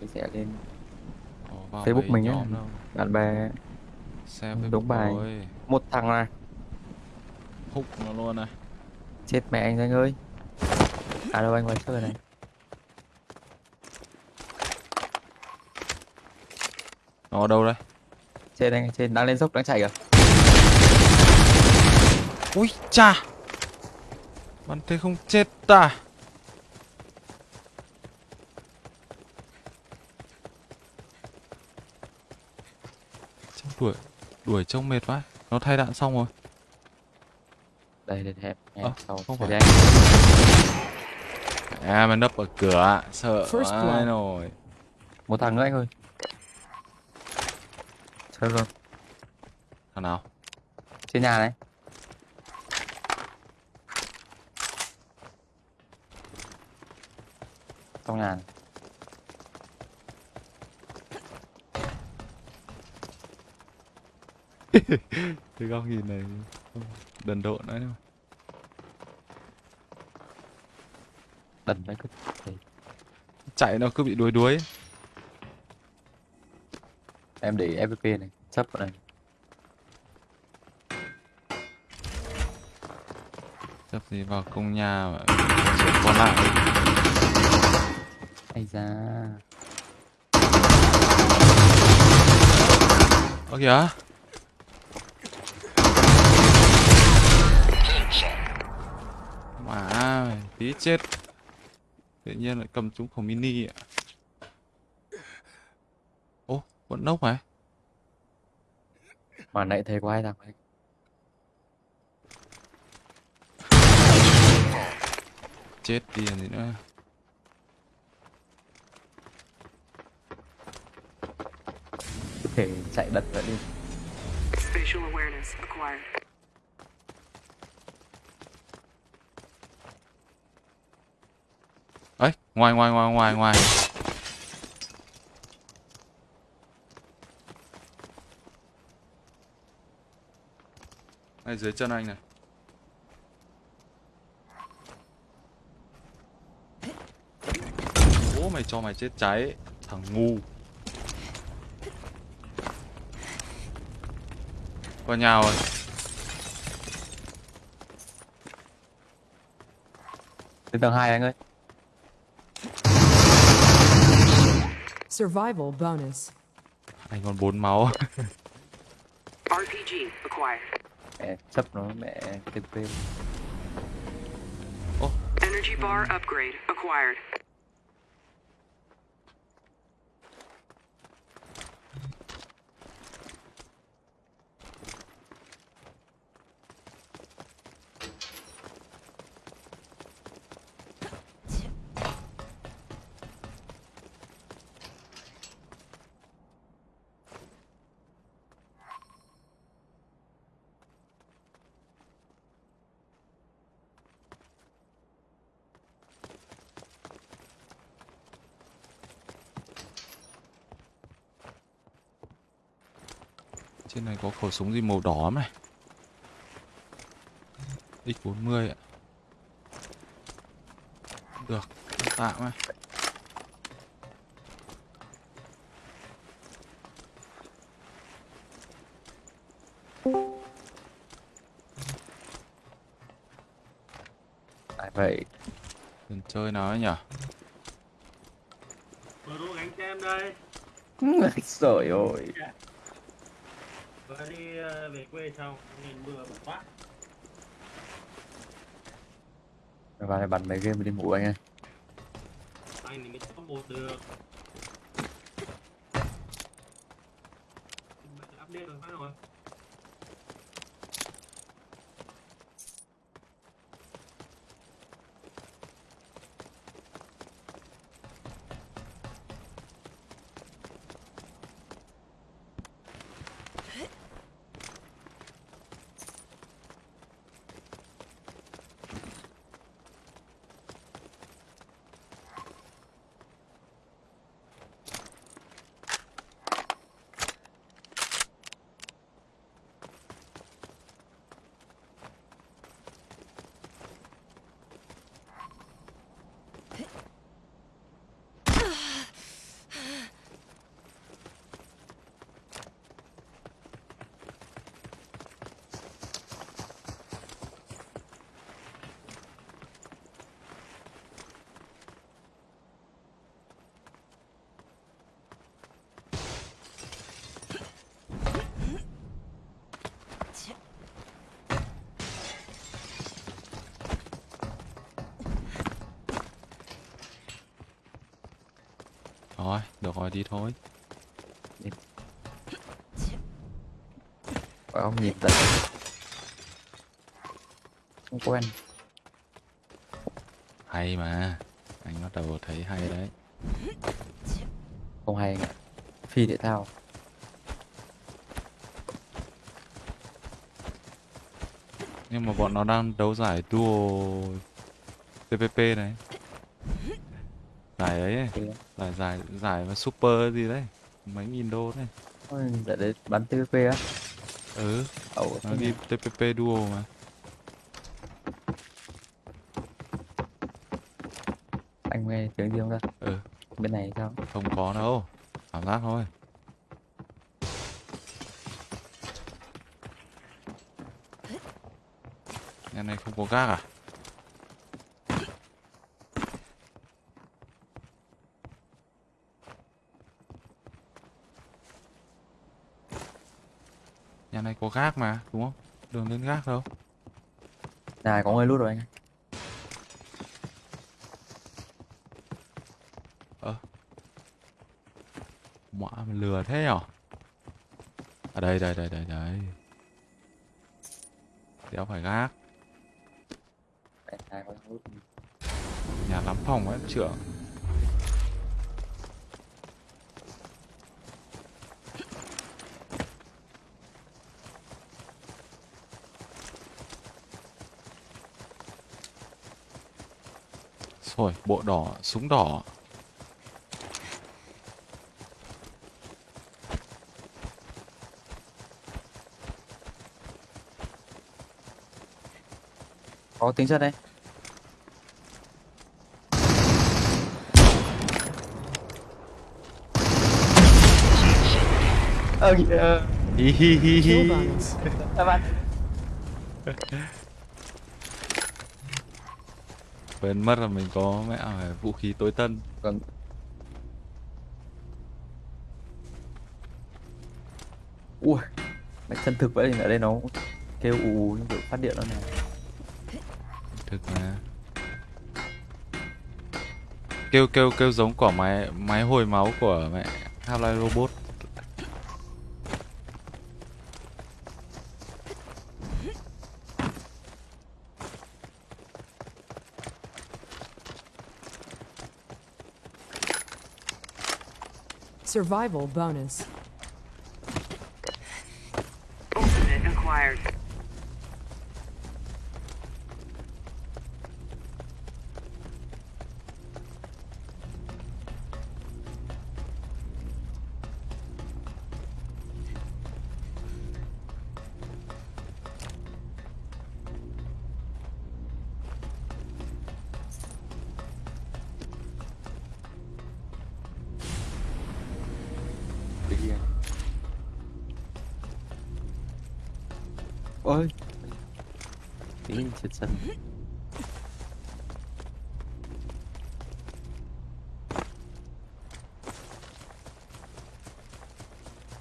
chia sẻ lên Ồ, Facebook mình á. bạn bè Xem Đúng bài. rồi. một thằng này Húc nó luôn này. chết mẹ anh anh ơi à đâu anh ngoài chơi này Nó ở đâu đây? trên anh trên đang lên dốc đang chạy kìa Ui cha Bắn thế không chết ta Trông đuổi Đuổi trông mệt quá. Nó thay đạn xong rồi. Đây để hẹp sau không phải. anh. À mà nấp ở cửa Sợ blood. rồi. Một thằng nữa anh ơi. Chơi luôn Thằng nào? Trên nhà này. Trong nhà này. Cái góc nhìn này Đần độn đấy mà. Đần đấy cứ. Chạy nó cứ bị đuối đuối. Em để fvp này chấp vào này Chấp gì vào công nhà mà còn lại. Ây da. Ơ kìa tí chết. Tự nhiên lại cầm trúng khẩu mini ạ. Ô, vẫn nốc mà mà nãy thấy có hai thằng đấy? Chết đi làm gì nữa. Có thể chạy đật vậy đi. Spatial awareness acquired. ấy ngoài ngoài ngoài ngoài ngoài. Này, dưới chân anh này. Bố mày cho mày chết cháy. Thằng ngu. Vào nhà rồi. Lên tầng hai anh ơi. Survival bonus. Anh còn bốn máu RPG acquired. mẹ chấp nó mẹ cái tên Energy bar upgrade acquired. Trên này có khẩu súng gì màu đỏ này. X40 ạ. Được, tạm này tại vậy. Đừng chơi nào ấy nhỉ? Bro gánh cho em đây. Trời ơi Vừa đi ờ, về quê xong Nhìn mưa bẩn quá. Vào này bắn mấy game đi ngủ anh ơi. Anh thì mới top một được update rồi phát rồi được rồi đi thôi. Phải không nhìn tận không quen Hay mà. Anh bắt đầu thấy hay đấy. không hay anh ạ phi thể thao Nhưng mà bọn nó đang đấu giải duo TPP này. Giải ấy, Thì giải giải giải mà super gì đấy. Mấy nghìn đô đấy. ôi, để đấy bắn TVP á Ừ, ẩu nó đi? TPP duo mà. anh nghe tiếng gì không ta Ừ, bên này sao không có đâu. Cảm giác thôi. Nhà này không có gác à? Nhà này có gác mà, đúng không? Đường lên gác đâu. này có người lút rồi anh ơi. Mọa lừa thế nhở? À đây đây đây đây đây. Đéo phải gác. Nhà lắm phòng ấy trưởng. Rồi, bộ đỏ, súng đỏ. có tiếng chất đây ờ kìa Hi hi hi hi. Kill bonus. các bạn Quên mất là mình có mẹ vũ khí tối tân. còn ui mày chân thực vậy thì ở đây nó kêu ù như kiểu phát điện nó này Thực mà. Kêu kêu kêu giống quả máy máy hồi máu của mẹ Half-Life Robot. Survival bonus. Kia à? ôi tí chết sân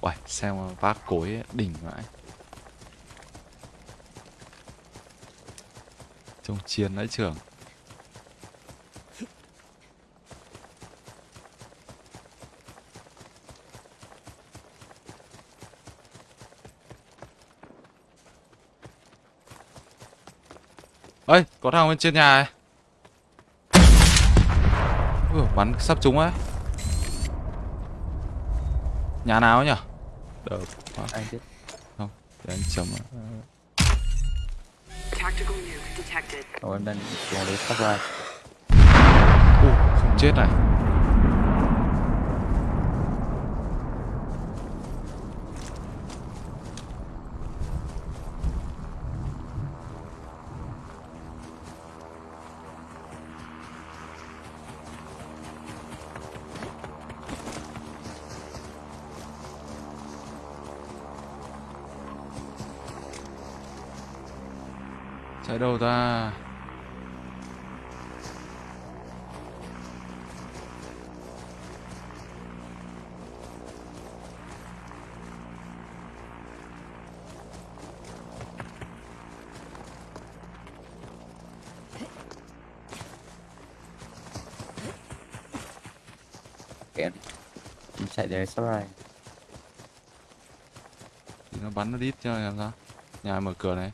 Uầy, xem mà vác cối ấy, đỉnh vãi. Trông chiến đấy trưởng. Ơi có thằng bên trên nhà này. Ui, bắn sắp trúng ấy nhà nào ấy nhỉ được. Quá anh biết để anh chấm ạ. Tactical nuke detected. Ồ, em đang xuống đấy sắp ra Ui, không chết này chạy đâu ta? Mình chạy đến sau này thì nó bắn nó đít cho làm sao nhà mở cửa này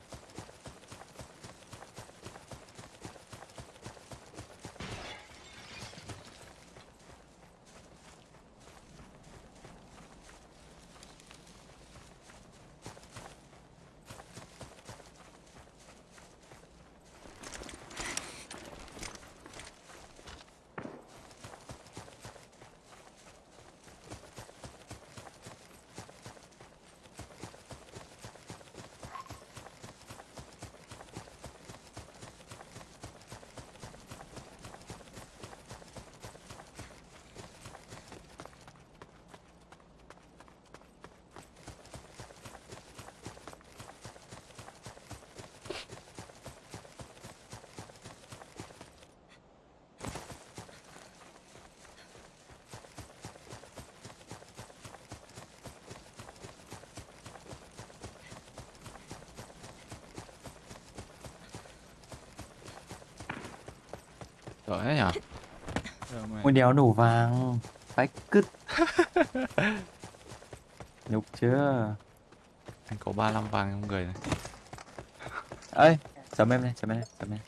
Sợ thế nhở. Ôi đéo nổ vàng. Phách cứt. Nhục chưa? Anh có 35 vàng trong người này. Ơi chấm em này chấm em này chấm em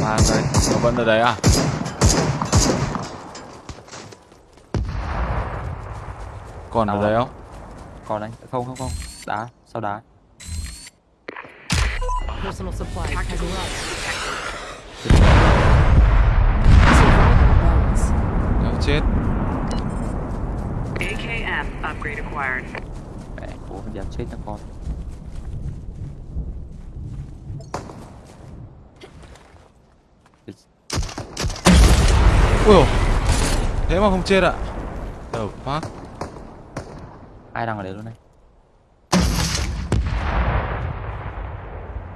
Vàng đây Nó vẫn ở đấy à? Còn ở Đâu đấy à? không? Còn anh không không không. Đá sau đá Personal supplies. Has arrived. Đéo chết. AKM upgrade acquired. mẹ cố đéo chết cho con. Ui dồi. Thế mà không chết ạ. The fuck ai đang ở đấy luôn này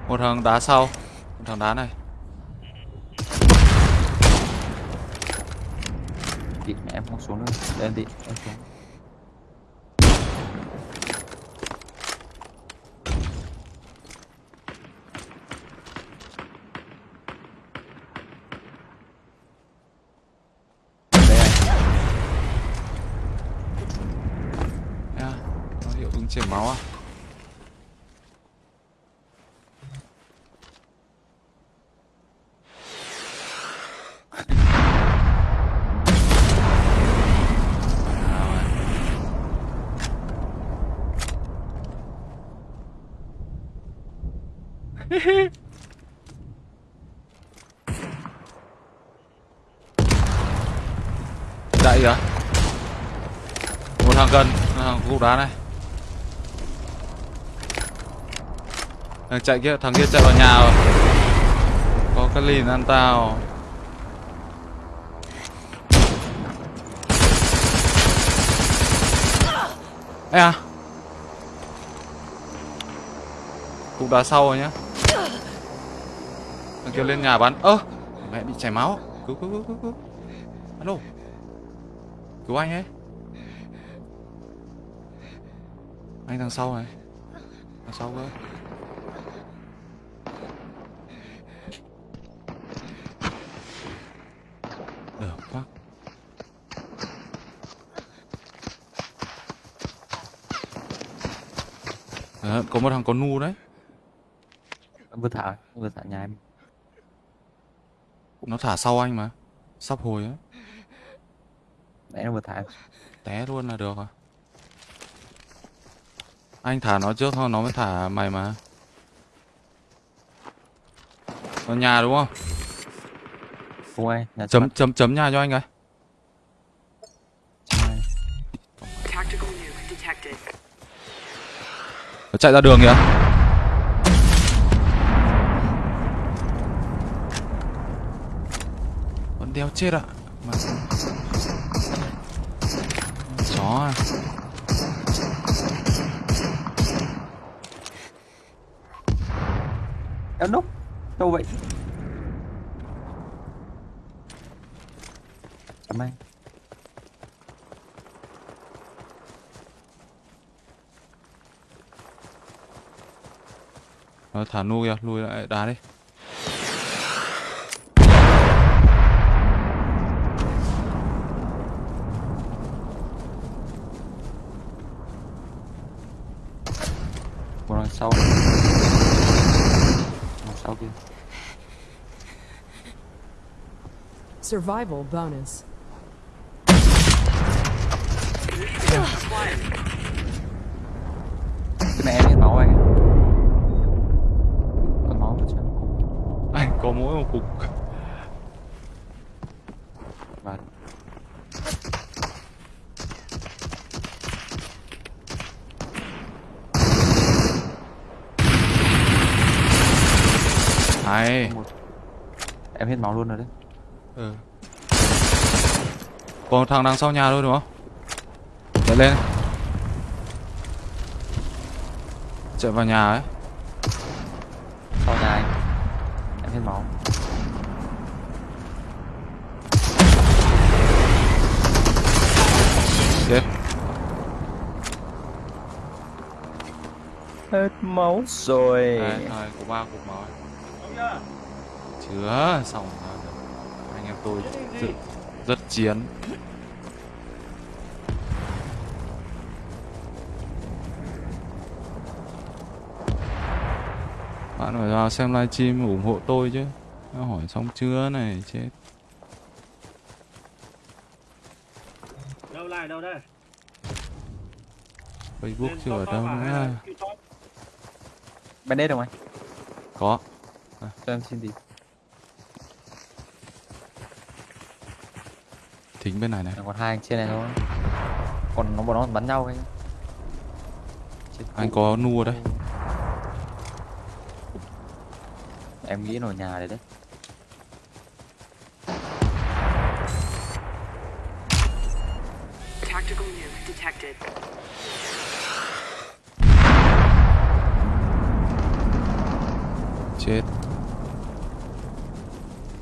Một thằng đá sau. Một thằng đá này. Chị mẹ em không xuống nữa. Để em đi. Em xuống. Nha Nó hiệu ứng chảy máu à Chạy kìa Một thằng gần một thằng cục đá này. Thằng chạy kia, thằng kia chạy vào nhà rồi. Có cái lìn ăn tao. Ê à. Cục đá sau rồi nhá. Thằng kia lên nhà bắn Ơ Mẹ bị chảy máu. Cứu cứu cứu cứu cứu Alo. Cứu anh ấy. Anh thằng sau này. Thằng sau cơ. Được quá. À, có một thằng có nu đấy. Vừa thả vừa thả nhà em. Nó thả sau anh mà. Sắp hồi á. Nãy nó vừa thả. Té luôn là được à Anh thả nó trước thôi nó mới thả mày mà. Ở nhà đúng không? không ai nhà Chấm chấm chấm nhà cho anh cái. Nó chạy ra đường kìa đeo chết ạ. Mà... Chó à. Em núp đâu vậy? Anh Nó thả nu kìa, lùi lại đá đi sau Đằng sau kia Survival bonus. cái này em hết máu anh ạ. còn máu nữa chứ anh có mỗi một cục và hay một em hết máu luôn rồi đấy. Ừ. còn thằng đằng sau nhà thôi đúng không? Chạy lên. Chạy vào nhà ấy. Sau nhà anh. Em hết máu. Chết. Hết máu rồi. Đây, thôi có ba cục máu chưa? xong rồi. Anh em tôi rất, rất chiến. Bạn phải vào xem livestream ủng hộ tôi chứ. Nó hỏi xong chưa này chết. Đâu lại đâu đây? facebook chưa ở đâu à, nữa. YouTube? bandit không anh? Có. Cho em xin đi thính bên này này. Còn hai anh trên này thôi. Còn nó bọn nó bắn nhau anh Chết anh cụ. có nu ở đây em nghĩ nó ở nhà đấy đấy. Tactical nuke detected. chết.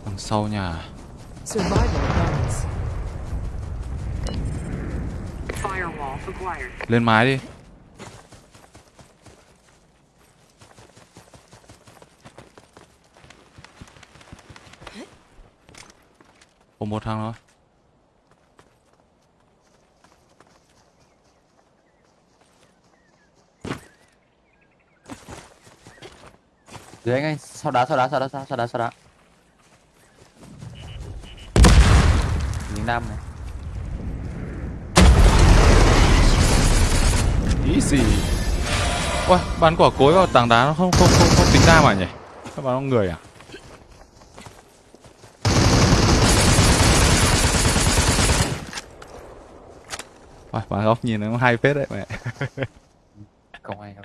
Đằng sau nhà. Survival lên mái đi. Ồ một thằng thôi. Dưới anh anh sau đá sau đá sau đá sau đá sau đá? Lính nam này. Easy Ôi, bắn quả cối vào tảng đá nó không không không, không tính ra mà nhỉ? Các bạn người à? Ôi, bắn góc nhìn nó hay phết đấy mẹ. Không ai đâu